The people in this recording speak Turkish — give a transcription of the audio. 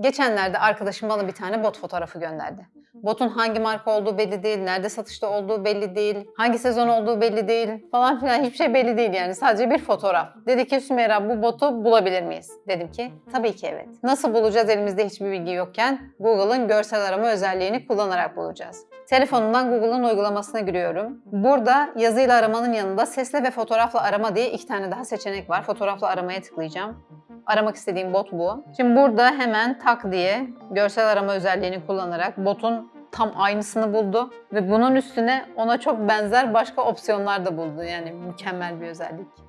Geçenlerde arkadaşım bana bir tane bot fotoğrafı gönderdi. Botun hangi marka olduğu belli değil, nerede satışta olduğu belli değil, hangi sezon olduğu belli değil falan filan hiçbir şey belli değil yani sadece bir fotoğraf. Dedi ki Sümeyra bu botu bulabilir miyiz? Dedim ki tabii ki evet. Nasıl bulacağız elimizde hiçbir bilgi yokken? Google'ın görsel arama özelliğini kullanarak bulacağız. Telefonumdan Google'ın uygulamasına giriyorum. Burada yazıyla aramanın yanında sesle ve fotoğrafla arama diye iki tane daha seçenek var. Fotoğrafla aramaya tıklayacağım. Aramak istediğim bot bu. Şimdi burada hemen tak diye görsel arama özelliğini kullanarak botun tam aynısını buldu ve bunun üstüne ona çok benzer başka opsiyonlar da buldu. Yani mükemmel bir özellik.